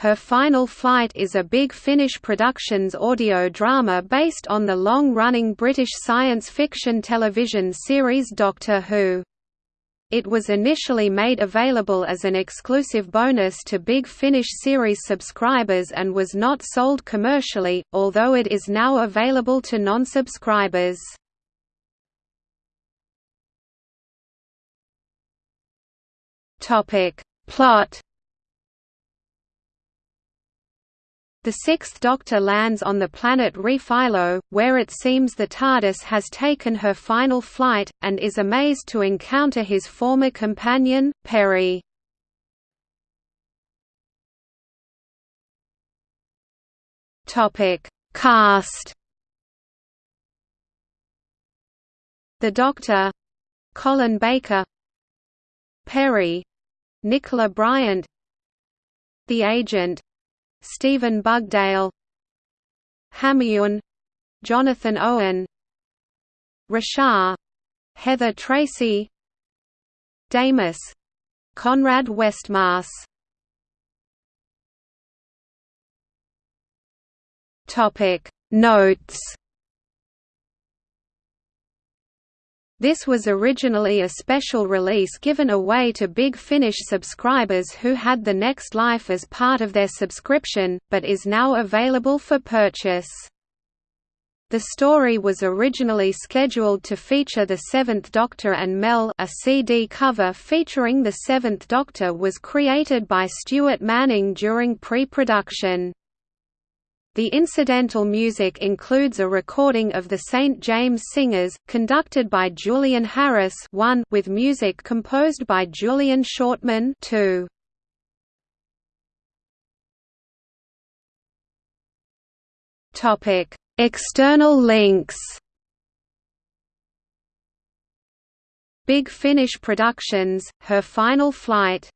Her Final Flight is a Big Finish Productions audio drama based on the long-running British science fiction television series Doctor Who. It was initially made available as an exclusive bonus to Big Finish series subscribers and was not sold commercially, although it is now available to non-subscribers. Plot The Sixth Doctor lands on the planet Refilo, where it seems the TARDIS has taken her final flight, and is amazed to encounter his former companion, Peri. Cast The Doctor Colin Baker. Peri Nicola Bryant. The Agent Stephen Bugdale Hamayun Jonathan Owen Rashar Heather Tracy Damus Conrad Westmaas Notes This was originally a special release given away to Big Finish subscribers who had The Next Life as part of their subscription, but is now available for purchase. The story was originally scheduled to feature the Seventh Doctor and Mel a CD cover featuring the Seventh Doctor was created by Stuart Manning during pre-production. The incidental music includes a recording of the St. James Singers, conducted by Julian Harris 1 with music composed by Julian Shortman 2. External links Big Finish Productions, Her Final Flight